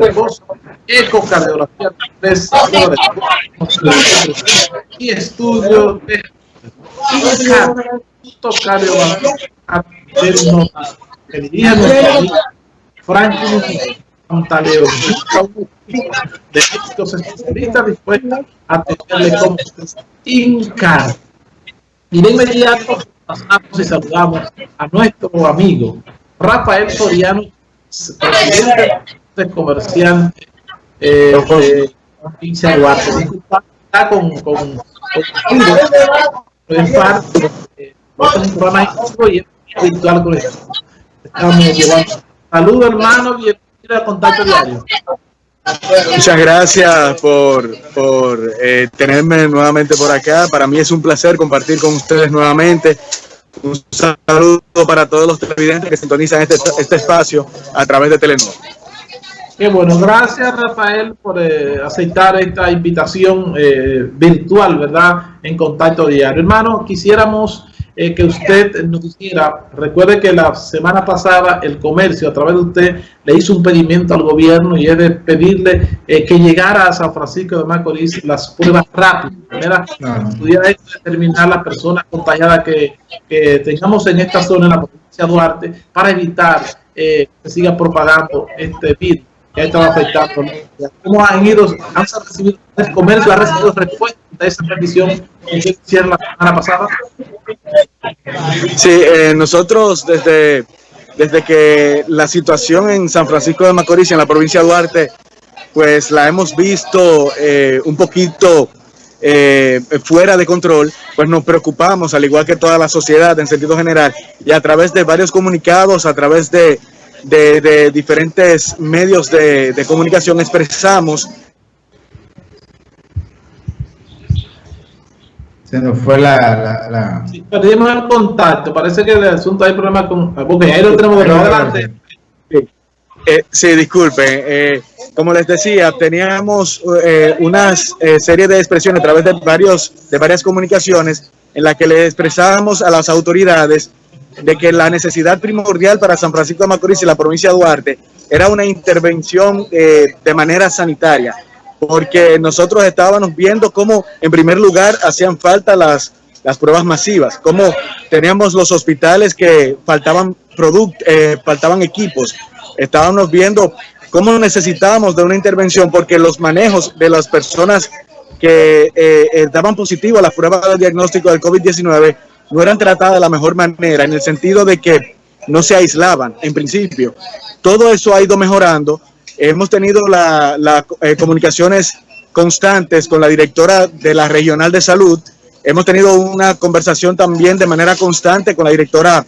reposo, ecocardiografía y estudio de cardiovascular que dirige nuestra amiga Franklin Pantaleo, de estos especialistas dispuestos a atenderle como INCAR. Y de inmediato pasamos y saludamos a nuestro amigo Rafael Soriano, presidente de comerciante eh, de de Duarte. Está con, con, con, con el FAR, eh, un programa y virtual con esto. Estamos llevando. Saludos hermano, bienvenido a Contacto Diario. Muchas gracias por, por eh, tenerme nuevamente por acá. Para mí es un placer compartir con ustedes nuevamente. Un saludo para todos los televidentes que sintonizan este, este espacio a través de Telenor. Qué bueno, gracias Rafael por eh, aceptar esta invitación eh, virtual, ¿verdad? En contacto diario. Hermano, quisiéramos eh, que usted nos dijera, recuerde que la semana pasada el comercio a través de usted le hizo un pedimento al gobierno y es de pedirle eh, que llegara a San Francisco de Macorís las pruebas rápidas, ¿verdad? Pudiera determinar las personas contagiadas que, que, tengamos en esta zona, en la provincia de Duarte, para evitar eh, que siga propagando este virus que ha afectando. ¿Cómo han ido, han recibido, el comercio ha recibido respuesta a esa petición que hicieron la semana pasada? Sí, eh, nosotros desde, desde que la situación en San Francisco de Macorís, en la provincia de Duarte, pues la hemos visto eh, un poquito eh, fuera de control, pues nos preocupamos, al igual que toda la sociedad en sentido general, y a través de varios comunicados, a través de, de, de diferentes medios de, de comunicación, expresamos Se nos fue la... la, la... Sí, perdimos el contacto. Parece que el asunto hay problemas con... Porque ahí lo tenemos de adelante. Sí, eh, sí disculpen. Eh, como les decía, teníamos eh, una eh, serie de expresiones a través de, varios, de varias comunicaciones en la que le expresábamos a las autoridades de que la necesidad primordial para San Francisco de Macorís y la provincia de Duarte era una intervención eh, de manera sanitaria porque nosotros estábamos viendo cómo, en primer lugar, hacían falta las, las pruebas masivas, cómo teníamos los hospitales que faltaban productos, eh, faltaban equipos, estábamos viendo cómo necesitábamos de una intervención, porque los manejos de las personas que eh, eh, daban positivo a la prueba de diagnóstico del COVID-19 no eran tratadas de la mejor manera, en el sentido de que no se aislaban, en principio. Todo eso ha ido mejorando, Hemos tenido las la, eh, comunicaciones constantes con la directora de la Regional de Salud. Hemos tenido una conversación también de manera constante con la directora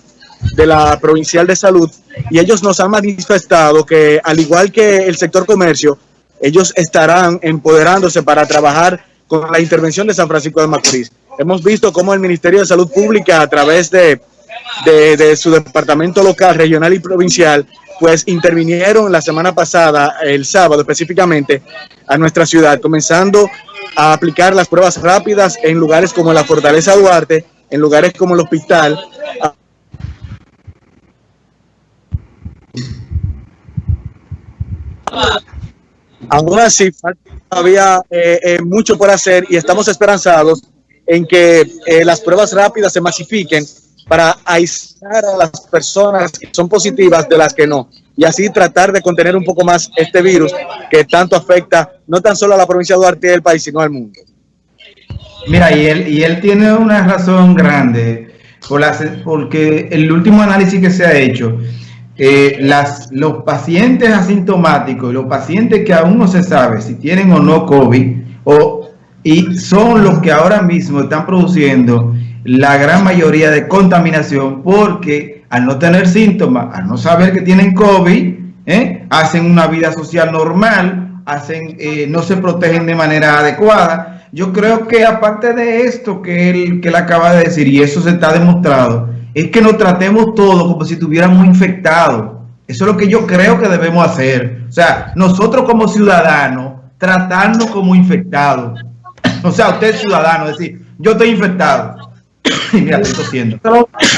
de la Provincial de Salud y ellos nos han manifestado que al igual que el sector comercio, ellos estarán empoderándose para trabajar con la intervención de San Francisco de Macorís. Hemos visto cómo el Ministerio de Salud Pública a través de, su departamento local, regional y provincial pues intervinieron la semana pasada, el sábado específicamente, a nuestra ciudad, comenzando a aplicar las pruebas rápidas en lugares como la Fortaleza Duarte, en lugares como el hospital. Aún así, todavía eh, eh, mucho por hacer y estamos esperanzados en que eh, las pruebas rápidas se masifiquen para aislar a las personas que son positivas de las que no. Y así tratar de contener un poco más este virus que tanto afecta no tan solo a la provincia de Duarte del país, sino al mundo. Mira, y él, y él tiene una razón grande, por las, porque el último análisis que se ha hecho, eh, las, los pacientes asintomáticos y los pacientes que aún no se sabe si tienen o no COVID, o, y son los que ahora mismo están produciendo la gran mayoría de contaminación porque al no tener síntomas, al no saber que tienen COVID, ¿eh? hacen una vida social normal, hacen, eh, no se protegen de manera adecuada. Yo creo que aparte de esto que él, que él acaba de decir, y eso se está demostrado, es que nos tratemos todos como si estuviéramos infectados. Eso es lo que yo creo que debemos hacer. O sea, nosotros como ciudadanos, tratarnos como infectados. O sea, usted ciudadano, decir, yo estoy infectado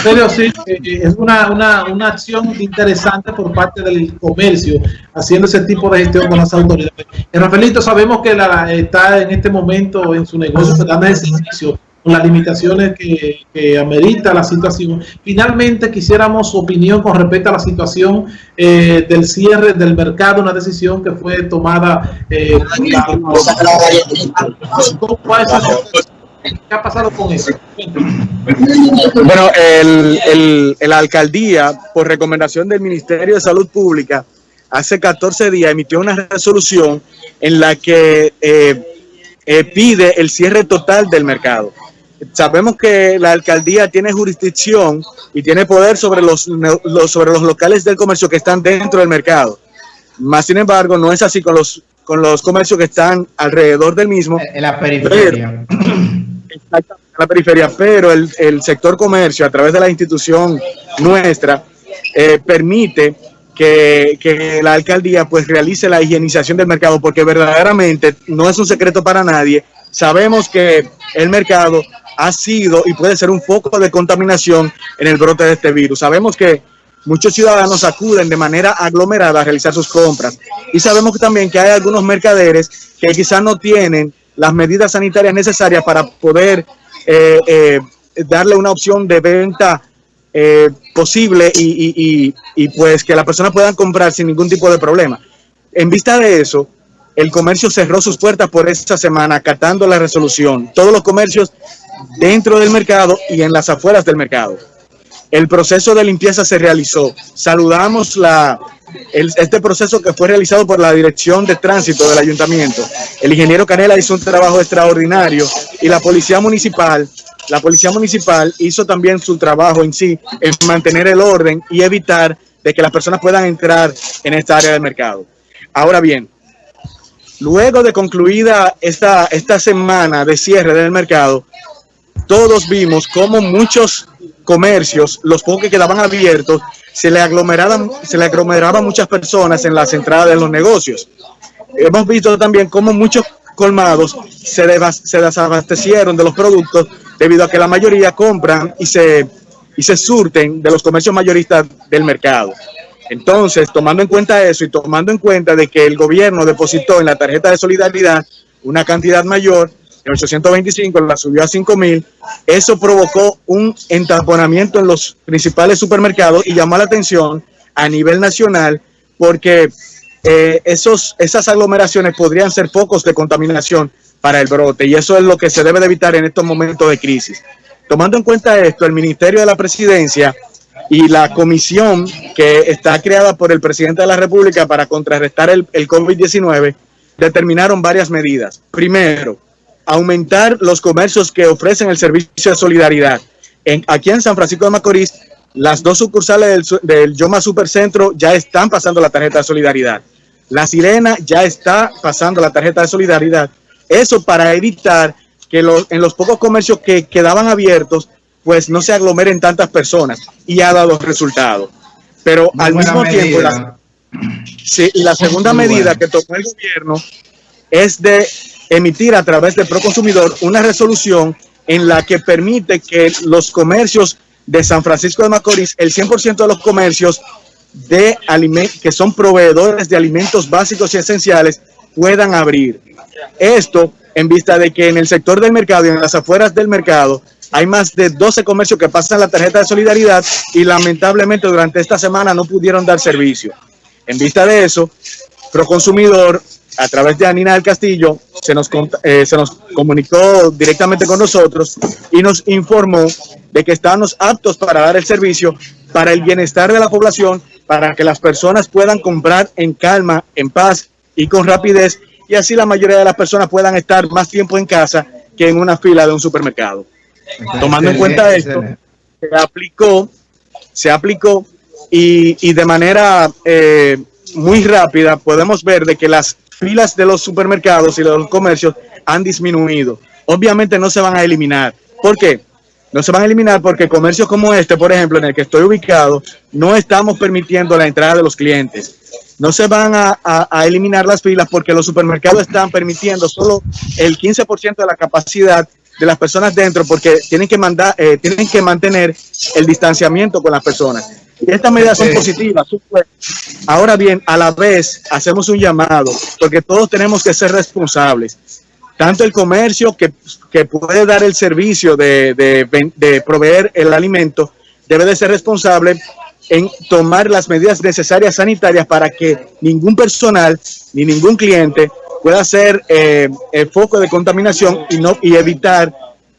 Pero, sí, eh, es una, una, una, acción interesante por parte del comercio haciendo ese tipo de gestión con las autoridades. Eh, Rafaelito, sabemos que la, está en este momento en su negocio dando ese servicio con las limitaciones que, que, amerita la situación. Finalmente, quisiéramos su opinión con respecto a la situación eh, del cierre del mercado, una decisión que fue tomada. Eh, ¿Qué ha pasado con eso? Bueno, el, el, la alcaldía, por recomendación del Ministerio de Salud Pública, hace 14 días emitió una resolución en la que eh, eh, pide el cierre total del mercado. Sabemos que la alcaldía tiene jurisdicción y tiene poder sobre los, los, sobre los locales del comercio que están dentro del mercado. Más sin embargo, no es así con los, con los comercios que están alrededor del mismo. En la periferia. en la periferia, pero el, el, sector comercio, a través de la institución nuestra, eh, permite que, que, la alcaldía pues realice la higienización del mercado, porque verdaderamente no es un secreto para nadie. Sabemos que el mercado ha sido y puede ser un foco de contaminación en el brote de este virus. Sabemos que muchos ciudadanos acuden de manera aglomerada a realizar sus compras y sabemos también que hay algunos mercaderes que quizás no tienen las medidas sanitarias necesarias para poder eh, eh, darle una opción de venta eh, posible y, y, pues que las personas puedan comprar sin ningún tipo de problema. En vista de eso, el comercio cerró sus puertas por esta semana acatando la resolución. Todos los comercios dentro del mercado y en las afueras del mercado. El proceso de limpieza se realizó. Saludamos este proceso que fue realizado por la Dirección de Tránsito del Ayuntamiento. El ingeniero Canela hizo un trabajo extraordinario y la Policía Municipal, la Policía Municipal hizo también su trabajo en sí, en mantener el orden y evitar de que las personas puedan entrar en esta área del mercado. Ahora bien, luego de concluida esta, esta semana de cierre del mercado, todos vimos cómo muchos comercios, los pocos que quedaban abiertos, se le aglomeraban, muchas personas en las entradas de los negocios. Hemos visto también cómo muchos colmados se, se desabastecieron de los productos debido a que la mayoría compran y se, y se surten de los comercios mayoristas del mercado. Entonces, tomando en cuenta eso y tomando en cuenta de que el gobierno depositó en la tarjeta de solidaridad una cantidad mayor, en 825 la subió a 5000, eso provocó un entaponamiento en los principales supermercados y llamó la atención a nivel nacional porque eh, esos, esas aglomeraciones podrían ser focos de contaminación para el brote y eso es lo que se debe de evitar en estos momentos de crisis. Tomando en cuenta esto, el Ministerio de la Presidencia y la comisión que está creada por el presidente de la República para contrarrestar el, el COVID-19 determinaron varias medidas. Primero, aumentar los comercios que ofrecen el servicio de solidaridad. En, aquí en San Francisco de Macorís, las dos sucursales del, del Yoma Supercentro ya están pasando la tarjeta de solidaridad. La Sirena ya está pasando la tarjeta de solidaridad. Eso para evitar que los, en los pocos comercios que quedaban abiertos, pues no se aglomeren tantas personas y ha dado resultados. Pero Muy al mismo medida. tiempo, la, sí, la segunda Muy medida que tomó el gobierno es de emitir a través de Proconsumidor una resolución en la que permite que los comercios de San Francisco de Macorís, el 100% de los comercios de que son proveedores de alimentos básicos y esenciales puedan abrir. Esto en vista de que en el sector del mercado y en las afueras del mercado hay más de 12 comercios que pasan la tarjeta de solidaridad y lamentablemente durante esta semana no pudieron dar servicio. En vista de eso, Proconsumidor a través de Anina del Castillo, se nos, eh, se nos comunicó directamente con nosotros y nos informó de que estábamos aptos para dar el servicio para el bienestar de la población, para que las personas puedan comprar en calma, en paz y con rapidez, y así la mayoría de las personas puedan estar más tiempo en casa que en una fila de un supermercado. Excelente, Tomando en cuenta esto, se aplicó, se aplicó y, y de manera eh, muy rápida podemos ver de que las filas de los supermercados y los comercios han disminuido. Obviamente no se van a eliminar. ¿Por qué? No se van a eliminar porque comercios como este, por ejemplo, en el que estoy ubicado, no estamos permitiendo la entrada de los clientes. No se van a, a, a eliminar las filas porque los supermercados están permitiendo solo el 15% de la capacidad de las personas dentro porque tienen que, mandar, eh, tienen que mantener el distanciamiento con las personas. Y estas medidas son positivas. Ahora bien, a la vez hacemos un llamado porque todos tenemos que ser responsables. Tanto el comercio que, que puede dar el servicio de, de, de proveer el alimento debe de ser responsable en tomar las medidas necesarias sanitarias para que ningún personal ni ningún cliente pueda ser eh, el foco de contaminación y, no, y evitar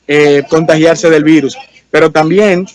eh, contagiarse del virus. Pero también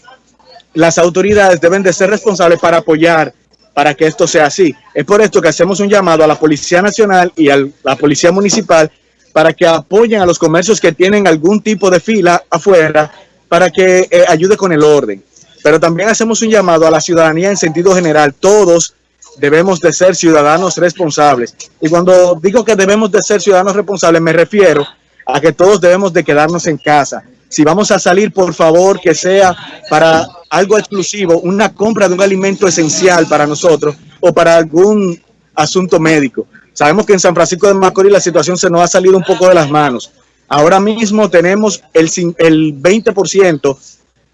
las autoridades deben de ser responsables para apoyar para que esto sea así. Es por esto que hacemos un llamado a la Policía Nacional y a la Policía Municipal para que apoyen a los comercios que tienen algún tipo de fila afuera para que eh, ayude con el orden. Pero también hacemos un llamado a la ciudadanía en sentido general. Todos debemos de ser ciudadanos responsables. Y cuando digo que debemos de ser ciudadanos responsables, me refiero a que todos debemos de quedarnos en casa. Si vamos a salir, por favor, que sea para algo exclusivo, una compra de un alimento esencial para nosotros o para algún asunto médico. Sabemos que en San Francisco de Macorís la situación se nos ha salido un poco de las manos. Ahora mismo tenemos el, el 20%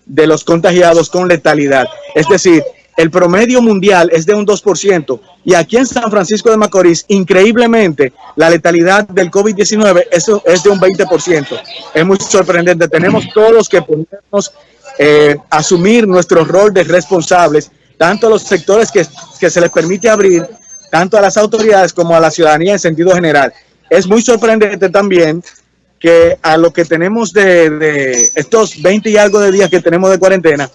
de los contagiados con letalidad. Es decir, el promedio mundial es de un 2% y aquí en San Francisco de Macorís, increíblemente, la letalidad del COVID-19 eso es de un 20%. Es muy sorprendente. Tenemos todos que podemos eh, asumir nuestro rol de responsables, tanto a los sectores que, se les permite abrir, tanto a las autoridades como a la ciudadanía en sentido general. Es muy sorprendente también que a lo que tenemos de, estos 20 y algo de días que tenemos de cuarentena,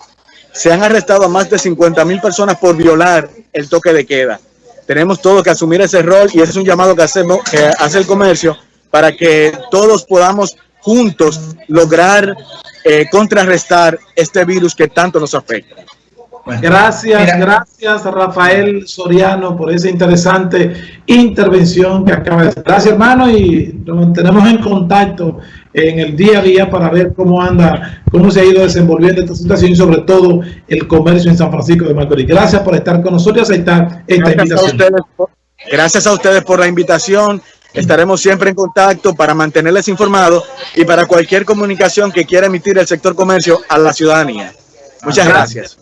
se han arrestado a más de 50 mil personas por violar el toque de queda. Tenemos todos que asumir ese rol y ese es un llamado que hacemos, que hace el comercio para que todos podamos juntos lograr eh, contrarrestar este virus que tanto nos afecta. Bueno, gracias, mira. gracias Rafael Soriano por esa interesante intervención que acaba de hacer. Gracias hermano y nos mantenemos en contacto en el día a día para ver cómo anda, cómo se ha ido desenvolviendo esta situación y sobre todo el comercio en San Francisco de Macorís. Gracias por estar con nosotros y aceptar esta gracias invitación. A ustedes, gracias a ustedes por la invitación. Estaremos siempre en contacto para mantenerles informados y para cualquier comunicación que quiera emitir el sector comercio a la ciudadanía. Muchas gracias.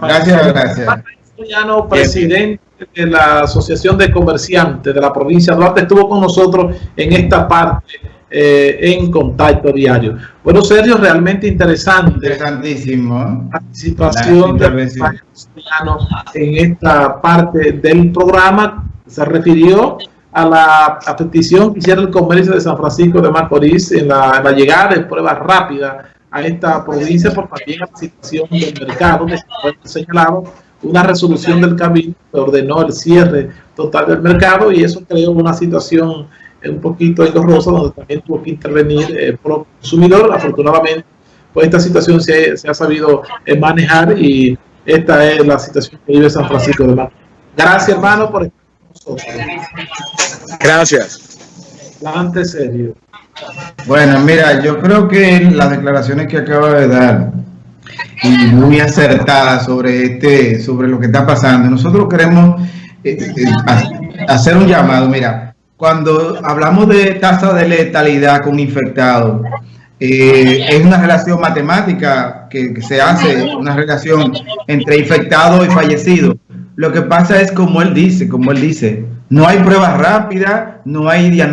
Gracias, gracias. Soriano, presidente de la Asociación de Comerciantes de la provincia de Duarte, estuvo con nosotros en esta parte eh, en contacto diario. Bueno, Sergio, realmente interesante. Interesantísimo. ¿eh? Participación de Soriano en esta parte del programa. Se refirió a la a petición que hiciera el comercio de San Francisco de Macorís en la, en la llegada de pruebas rápidas a esta provincia por también a la situación del mercado que fue señalado una resolución del cabildo que ordenó el cierre total del mercado y eso creó una situación un poquito engorrosa donde también tuvo que intervenir el consumidor. Afortunadamente pues esta situación se, se ha sabido eh, manejar y esta es la situación que vive San Francisco de Macorís. Gracias hermano por estar con nosotros. Gracias. Adelante serio bueno, mira, yo creo que las declaraciones que acaba de dar y muy acertadas sobre este, sobre lo que está pasando. Nosotros queremos eh, eh, hacer un llamado. Mira, cuando hablamos de tasa de letalidad con infectados, eh, es una relación matemática que, se hace, una relación entre infectado y fallecido. Lo que pasa es como él dice, como él dice, no hay pruebas rápidas, no hay diagnóstico.